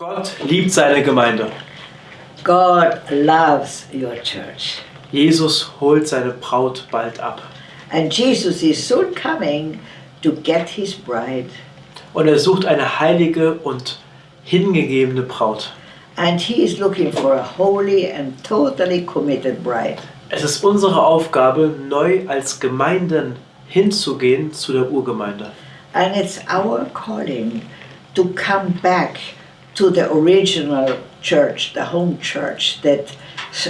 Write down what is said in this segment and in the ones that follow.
Gott liebt seine Gemeinde. God loves your church. Jesus holt seine Braut bald ab. And Jesus is soon coming to get his bride. Und er sucht eine heilige und hingegebene Braut. And he is looking for a holy and totally committed bride. Es ist unsere Aufgabe, neu als Gemeinden hinzugehen zu der Urgemeinde. And it's our calling to come back to the original church, the home church that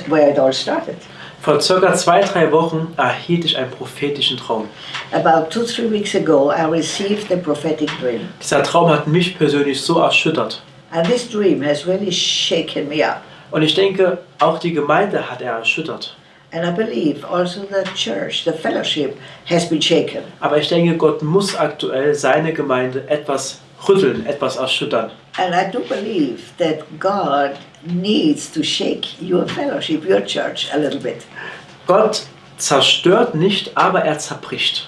where it all started. Vor circa zwei, drei Wochen erhielt ich einen prophetischen Traum. About two, three weeks ago, I received a prophetic dream. Dieser Traum hat mich persönlich so erschüttert. And this dream has really shaken me up. Und ich denke, auch die Gemeinde hat er erschüttert. And I believe also the church, the fellowship, has been shaken. Aber ich denke, Gott muss aktuell seine Gemeinde etwas rütteln, etwas erschüttern. And I do believe that God needs to shake your fellowship, your church, a little bit. Gott zerstört nicht, aber er zerbricht.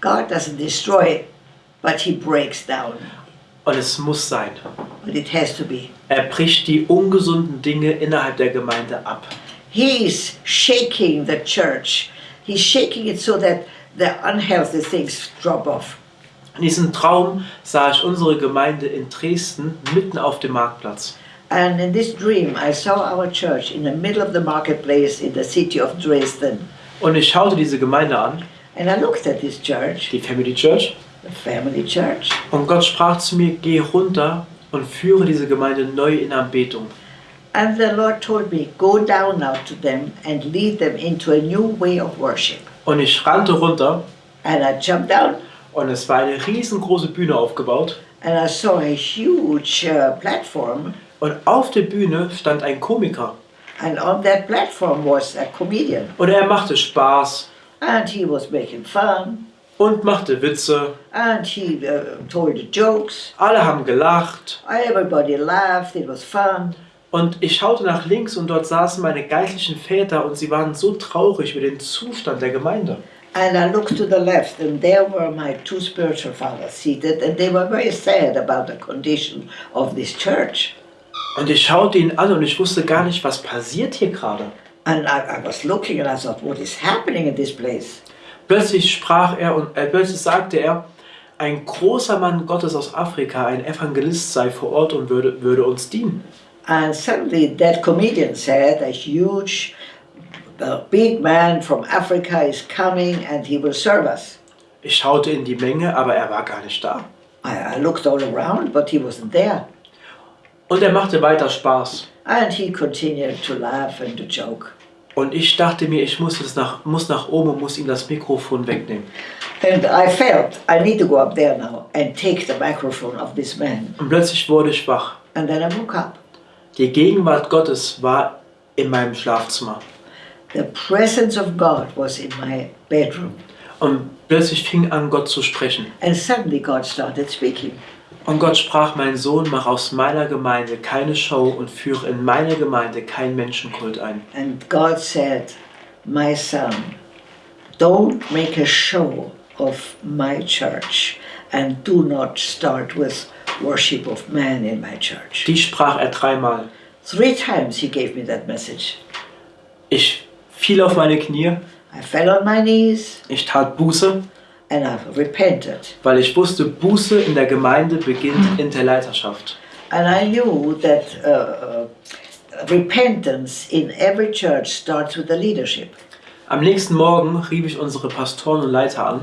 God doesn't destroy, but He breaks down. Und es muss sein. But it has to be. Er bricht die ungesunden Dinge innerhalb der Gemeinde ab. He's shaking the church. He's shaking it so that the unhealthy things drop off. In diesem Traum sah ich unsere Gemeinde in Dresden mitten auf dem Marktplatz. And in this dream, I saw our church in the middle of the marketplace in the city of Dresden. Und ich schaute diese Gemeinde an, And I looked at this church, die Family Church, the family church, und Gott sprach zu mir, geh runter und führe diese Gemeinde neu in Anbetung. and the Lord told me, Go down now to them and lead them into a new way of worship. Und ich rannte runter And I jumped down und es war eine riesengroße Bühne aufgebaut. and I saw a huge uh, platform, Und auf der Bühne stand ein Komiker. and on that platform was a comedian. Und er machte Spaß And he was making fun, und machte Witze. and he uh, told jokes. Alle haben gelacht. Everybody laughed, it was fun. Und ich schaute nach links und dort saßen meine geistlichen Väter und sie waren so traurig über den Zustand der Gemeinde. And I looked to the left, and there were my two spiritual fathers seated, and they were very sad about the condition of this church. Und ich schaute ihn an und ich wusste gar nicht, was passiert hier gerade. And I, I was looking and I thought, what is happening in this place? Plötzlich sprach er und äh, plötzlich sagte er, ein großer Mann Gottes aus Afrika, ein Evangelist sei vor Ort und würde, würde uns dienen. And suddenly that comedian said, a huge, a big man from Africa is coming and he will serve us. Ich schaute in die Menge, aber er war gar nicht da. I, I looked all around, but he wasn't there. Und er machte weiter Spaß. And he continued to laugh and to joke. Und ich dachte mir, ich muss, das nach, muss nach oben und muss ihm das Mikrofon wegnehmen. And I felt I need to go up there now and take the microphone of this man. Und plötzlich wurde ich wach. And then I woke up. Die Gegenwart Gottes war in meinem Schlafzimmer. The presence of God was in my bedroom. Und plötzlich fing an, Gott zu sprechen. And suddenly God started speaking. Und Gott sprach, mein Sohn, mach aus meiner Gemeinde keine Show und führe in meine Gemeinde keinen Menschenkult ein. And God said, My son, don't make a show of my church and do not start with worship of man in my church. Die sprach er dreimal. Three times he gave me that message. Ich fiel auf meine Knie, I fell on my knees ich tat Buße, and I repented. weil ich wusste, Buße in der Gemeinde beginnt in der Leiterschaft. And I knew that uh, uh, repentance in every church starts with the leadership. Am nächsten Morgen rief ich unsere Pastoren und Leiter an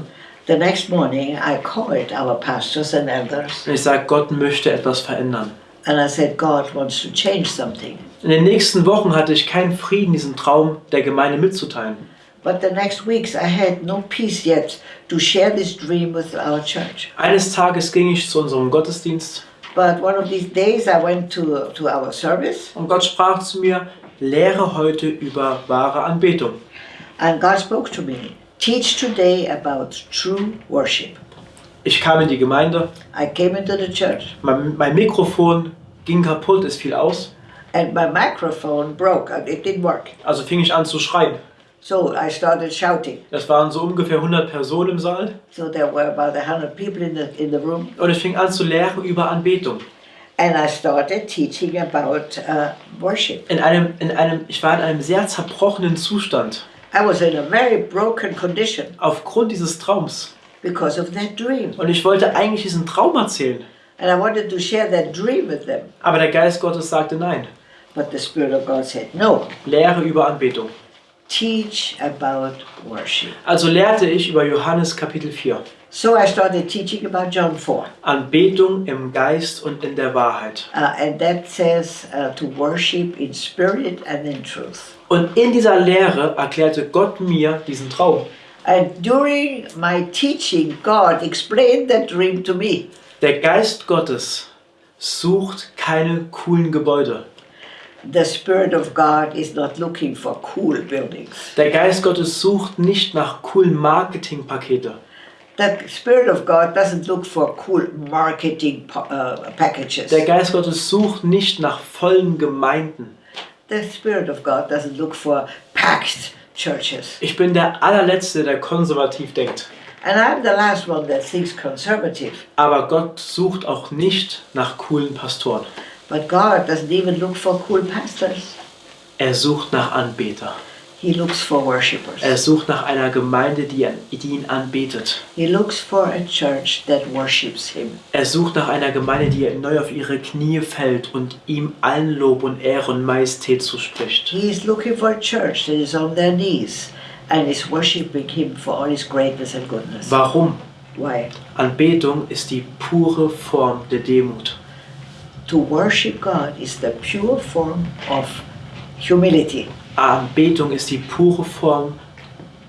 The next morning, I called our pastors and elders und ich sagte, Gott möchte etwas verändern. And I said, God wants to change something. In den nächsten Wochen hatte ich keinen Frieden, diesen Traum der Gemeinde mitzuteilen. But the next weeks, I had no peace yet to share this dream with our church. Eines Tages ging ich zu unserem Gottesdienst But one of these days, I went to, to our service, und Gott sprach zu mir, lehre heute über wahre Anbetung. and God spoke to me. Teach today about true worship. Ich kam in die Gemeinde, I came into the church, mein, mein Mikrofon ging kaputt, es fiel aus, and my microphone broke. and It didn't work. also fing ich an zu schreien. So I started shouting. Es waren so ungefähr 100 Personen im Saal So there were about 100 people in the, in the room. und ich fing an zu lehren über Anbetung. And I started teaching about uh, worship. In einem, in einem, ich war in einem sehr zerbrochenen Zustand I was in a very broken condition aufgrund dieses Traums. Because of that dream. Und ich wollte eigentlich diesen Traum erzählen. And I wanted to share that dream with them. Aber der Geist Gottes sagte nein. But the Spirit of God said, no, Lehre über Anbetung. teach about worship. Also lehrte ich über Johannes Kapitel 4. So I started teaching about John 4. Anbetung im Geist und in der Wahrheit. Uh, and that says uh, to worship in spirit and in truth. Und in dieser Lehre erklärte Gott mir diesen Traum. And during my teaching, God explained that dream to me. Der Geist Gottes sucht keine coolen Gebäude. The Spirit of God is not looking for cool buildings. Der Geist Gottes sucht nicht nach coolen Marketingpakete. The Spirit of God doesn't look for cool marketing uh, packages. Der Geist Gottes sucht nicht nach vollen Gemeinden. The Spirit of God doesn't look for packed churches. Ich bin der allerletzte, der konservativ denkt. And I'm the last one that thinks conservative. Aber Gott sucht auch nicht nach coolen Pastoren. But God doesn't even look for cool pastors. Er sucht nach Anbeter. He looks for worshippers. Er sucht nach einer Gemeinde, die, die ihn anbetet. He looks for a church that worships Him. Er sucht nach einer Gemeinde, die neu auf ihre Knie fällt und ihm allen Lob und Ehre und Majestät zuspricht. He is looking for a church that is on their knees and is worshiping Him for all His greatness and goodness. Warum? Why? Anbetung ist die pure Form der Demut. To worship God is the pure form of humility. Anbetung ist die pure Form,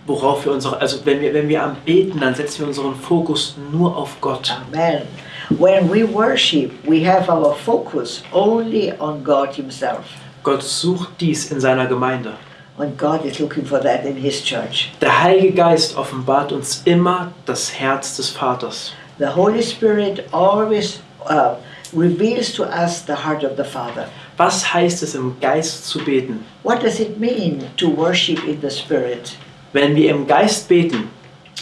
worauf wir unsere, also wenn wir, wenn wir anbeten, dann setzen wir unseren Fokus nur auf Gott. Amen. When we worship, we have our focus only on God Himself. Gott sucht dies in seiner Gemeinde. And God is looking for that in His church. Der Heilige Geist offenbart uns immer das Herz des Vaters. The Holy Spirit always uh, reveals to us the heart of the Father. Was heißt es im Geist zu beten? What does it mean to worship in the Spirit? Wenn wir im Geist beten,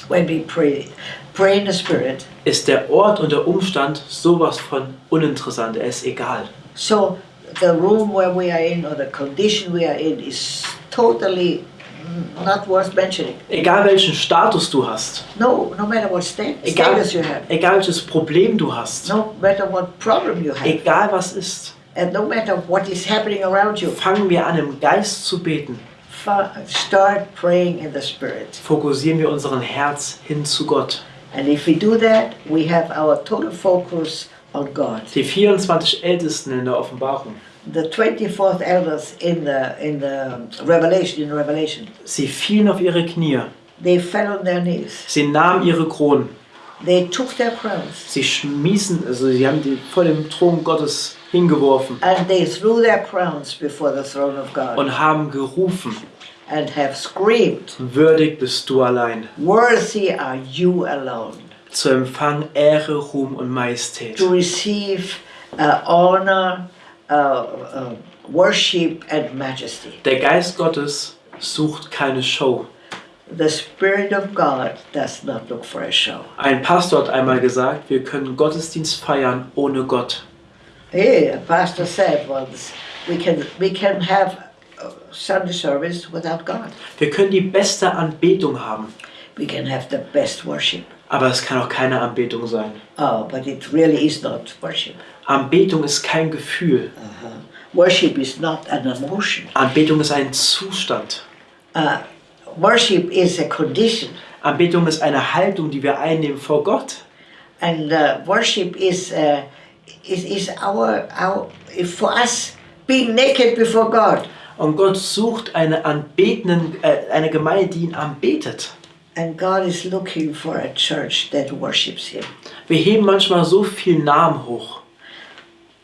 When we pray, pray in the Spirit. ist der Ort und der Umstand sowas von uninteressant. Er ist egal. So the room where we are in or the condition we are in is totally not worth mentioning. Egal welchen Status du hast, No, no matter what sta- egal, status you have, egal welches Problem du hast, no matter what problem you have, egal was ist, and no matter what is happening around you, fangen wir an im Geist zu beten. start praying in the Spirit. Fokussieren wir unseren Herz hin zu Gott. And if we do that, we have our total focus on God. Die 24 Ältesten in der Offenbarung, The 24th elders in the in the Revelation in Revelation, sie fielen auf ihre Knie, they fell on their knees. sie nahmen ihre Kronen, They took their crowns sie schmissen, also sie haben die vor dem Thron Gottes hingeworfen and they threw their crowns before the throne of God und haben gerufen, and have screamed, würdig bist du allein, Worthy are you alone zu empfangen Ehre, Ruhm und Majestät. to receive uh, honor, uh, uh, worship, and majesty. Der Geist Gottes sucht keine Show. The Spirit of God does not look for a show. Ein Pastor hat einmal gesagt, wir können Gottesdienst feiern ohne Gott. A pastor said once, we can, we can have uh, Sunday service without God. Wir können die beste Anbetung haben, We can have the best worship. aber es kann auch keine Anbetung sein. Oh, but it really is not worship. Anbetung ist kein Gefühl. Uh-huh. Worship is not an emotion. Anbetung ist ein Zustand. Uh, worship is a condition. Anbetung ist eine Haltung, die wir einnehmen vor Gott. And uh, worship is, uh, is, is our, our, for us being naked before God. Und Gott sucht eine anbetenden, äh, eine Gemeinde, die ihn anbetet. And God is looking for a church that worships Him. Wir heben manchmal so viel Namen hoch.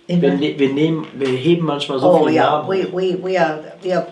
Wir, Amen. ne wir, nehmen, wir heben manchmal so Oh viel yeah, Namen we, we, we are we are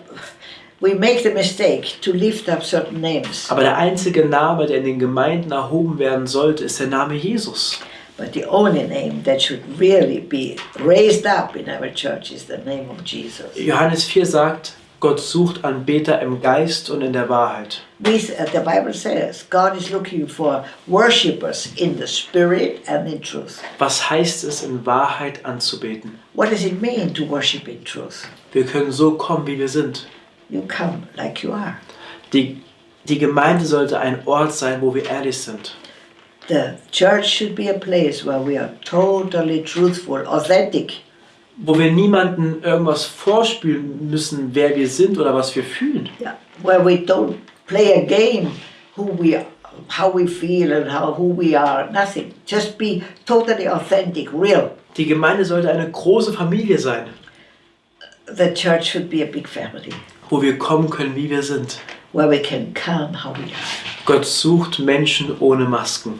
we make the mistake to lift up certain names, Aber der einzige Name, der in den Gemeinden erhoben werden sollte, ist der Name Jesus. But the only name that should really be raised up in our church is the name of Jesus. Johannes 4 sagt, Gott sucht Anbeter im Geist und in der Wahrheit. We, uh, the Bible says God is looking for worshippers in the spirit and in truth. Was heißt es, in Wahrheit anzubeten? What does it mean to worship in truth? Wir können so kommen, wie wir sind. You come like you are. Die, die Gemeinde sollte ein Ort sein, wo wir ehrlich sind. The church should be a place where we are totally truthful, authentic. Wo wir niemanden irgendwas vorspielen müssen, wer wir sind oder was wir fühlen. Yeah. Where we don't play a game who we how we feel and how who we are. Nothing. Just be totally authentic, real. Die Gemeinde sollte eine große Familie sein, The church should be a big family wo wir kommen können, wie wir sind. where we can come how we are. Gott sucht Menschen ohne Masken.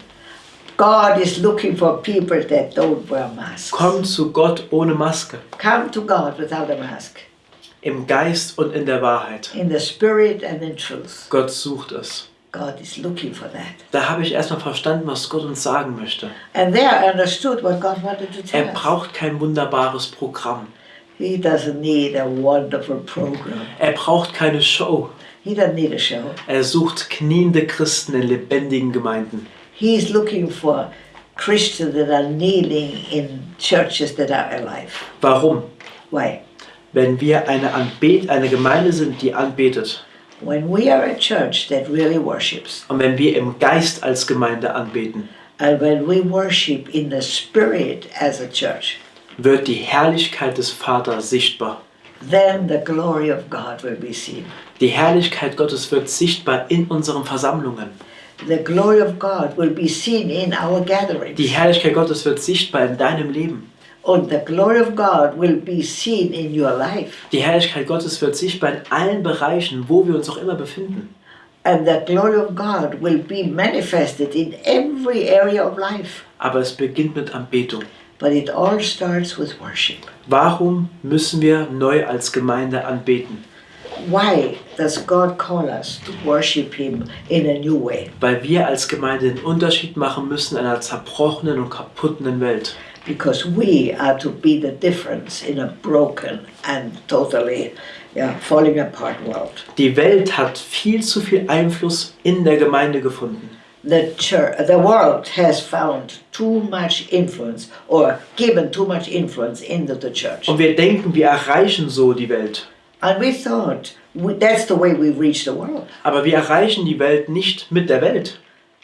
God is looking for people that don't wear masks. Komm zu Gott ohne Maske, Come to God without a mask, im Geist und in der Wahrheit. in the spirit and in truth. Gott sucht es. God is looking for that. Da habe ich erstmal verstanden, was Gott uns sagen möchte. And there I understood what God wanted to tell Er braucht kein wunderbares Programm. He doesn't need a wonderful program. Er braucht keine Show. He doesn't need a show. Er sucht kniende Christen in lebendigen Gemeinden. He's looking for Christians that are kneeling in churches that are alive. Warum? Why? Wenn wir eine, Anbet eine Gemeinde sind, die anbetet When we are a church that really worships, und wenn wir im Geist als Gemeinde anbeten, and when we worship in the spirit as a church, wird die Herrlichkeit des Vaters sichtbar. then the glory of God will be seen. Die Herrlichkeit Gottes wird sichtbar in unseren Versammlungen. The glory of God will be seen in our gatherings. Die Herrlichkeit Gottes wird sichtbar in deinem Leben. And the glory of God will be seen in your life. Die Herrlichkeit Gottes wird sichtbar in allen Bereichen, wo wir uns auch immer befinden. And the glory of God will be manifested in every area of life. Aber es beginnt mit Anbetung. But it all starts with worship. Warum müssen wir neu als Gemeinde anbeten? Why does God call us to worship Him in a new way? Weil wir als Gemeinde den Unterschied machen müssen in einer zerbrochenen und kaputten Welt. Because we are to be the difference in a broken and totally yeah, falling apart world. Die Welt hat viel zu viel Einfluss in der Gemeinde gefunden. The church, the world has found too much influence or given too much influence into the church. Und wir denken, wir erreichen so die Welt. And we thought we, that's the way we reach the world. Aber wir erreichen die Welt nicht mit der Welt.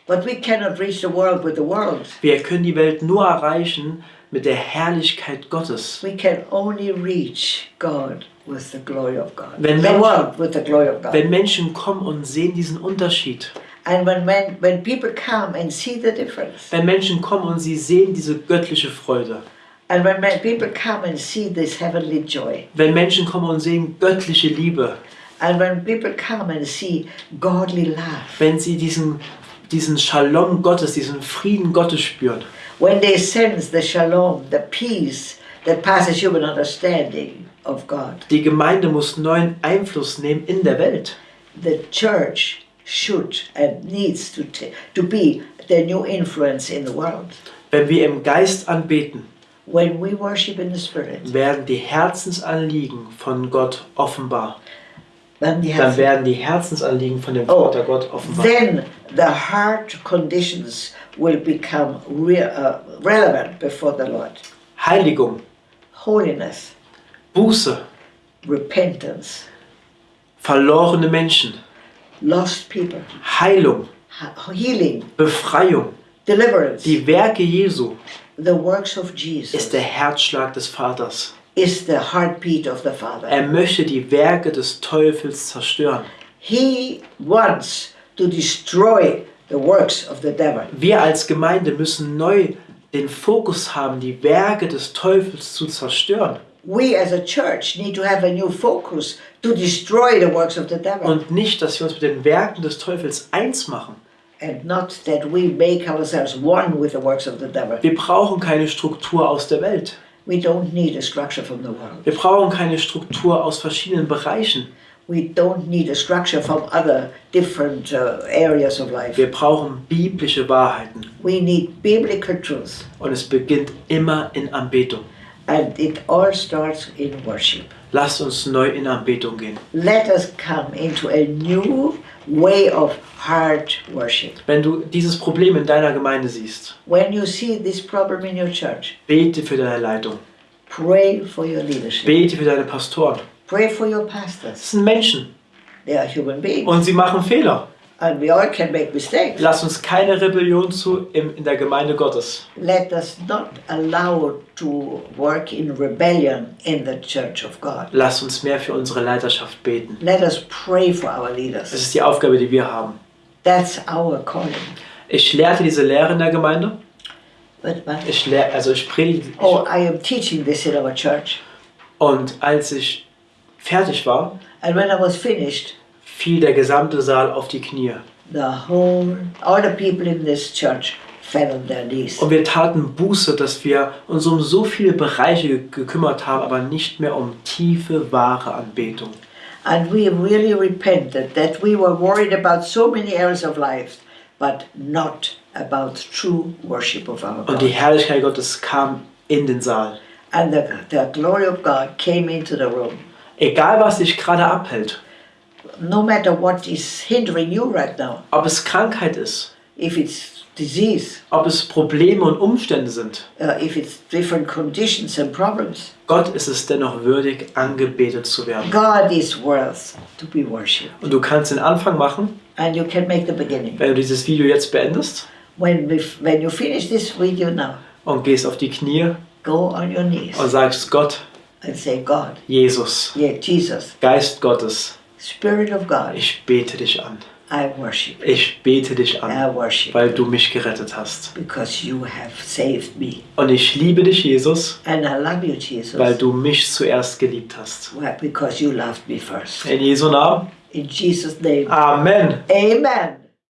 But we cannot reach the world with the world. Wir können die Welt nur erreichen mit der Herrlichkeit Gottes. We can only reach God with the glory of God. Wenn the Menschen- world with the glory of God. Wenn Menschen kommen und sehen diesen Unterschied, and when, when, when people come and see the difference, wenn Menschen kommen und sie sehen diese göttliche Freude, and when men- people come and see this heavenly joy, wenn Menschen kommen und sehen göttliche Liebe, and when people come and see godly love, wenn sie diesen, diesen Shalom Gottes, diesen Frieden Gottes spüren, when they sense the shalom, the peace that passes human understanding of God, die Gemeinde muss neuen Einfluss nehmen in der Welt. the church should and needs to, to be the new influence in the world. Wenn wir im Geist anbeten, When we worship in the Spirit, werden die Herzensanliegen von Gott offenbar. Dann werden die Herzensanliegen von dem Oh, Vater Gott offenbar. then the heart conditions will become re- uh, relevant before the Lord. Heiligung, Holiness, Buße, repentance, verlorene Menschen, lost people, Heilung, healing, Befreiung, deliverance, die Werke Jesu the works of ist Jesus der Herzschlag des Vaters. Is the heartbeat of the Father. Er möchte die Werke des Teufels zerstören. He wants to destroy the works of the devil. Wir als Gemeinde müssen neu den Fokus haben, die Werke des Teufels zu zerstören We as a church need to have a new focus to destroy the works of the devil. und nicht, dass wir uns mit den Werken des Teufels eins machen. and not that we make ourselves one with the works of the devil. Wir brauchen keine Struktur aus der Welt. We don't need a structure from the world. Wir brauchen keine Struktur aus verschiedenen Bereichen. We don't need a structure from other different uh, areas of life. Wir brauchen biblische Wahrheiten. We need biblical truth. Und es beginnt immer in Anbetung. And it all starts in worship. Lasst uns neu in Anbetung gehen. Let us come into a new way of heart worship. Wenn du dieses Problem in deiner Gemeinde siehst, When you see this problem in your church, bete für deine Leitung. pray for your leadership. Bete für deine Pastoren. Pray for your Das pastors. sind Menschen They are human beings. und sie machen Fehler. And we all can make mistakes. Lass uns keine Rebellion zu im, in der Gemeinde Gottes. Let us not allow to work in rebellion in the church of God. Lass uns mehr für unsere Leiterschaft beten. Let us pray for our Das leaders. ist die Aufgabe, die wir haben. That's our calling. Ich lehrte diese Lehre in der Gemeinde. But, but Ich lehr, also ich predige. oh, I am teaching this in our church. Und als ich fertig war, And when I was finished, fiel der gesamte Saal auf die Knie. the whole, all the people in this church fell on their knees. Und wir taten Buße, dass wir uns um so viele Bereiche ge- gekümmert haben, aber nicht mehr um tiefe, wahre Anbetung. And we really repented that we were worried about so many areas of life, but not about true worship of our Und die God. Herrlichkeit Gottes kam in den Saal. And the, the glory of God came into the room. Egal, was dich gerade abhält, No matter what is hindering you right now, ob es Krankheit ist, if it's disease, ob es Probleme und Umstände sind, uh, if it's different conditions and problems, Gott ist es dennoch würdig, angebetet zu werden. God is worth to be worshipped. Und du kannst den Anfang machen, And you can make the beginning. wenn du dieses Video jetzt beendest. When, we, when you finish this video now, und gehst auf die Knie go on your knees. und sagst, Gott, and say, God, Jesus, yeah, Jesus, Geist Gottes, Spirit of God, ich bete dich an. I worship. Ich bete dich an, I worship weil du mich gerettet hast. because you have saved me. Und ich liebe dich, Jesus, And I love you, Jesus, weil du mich zuerst geliebt hast. Because you loved me first. In Jesu Namen. In Jesus' name, Amen. amen.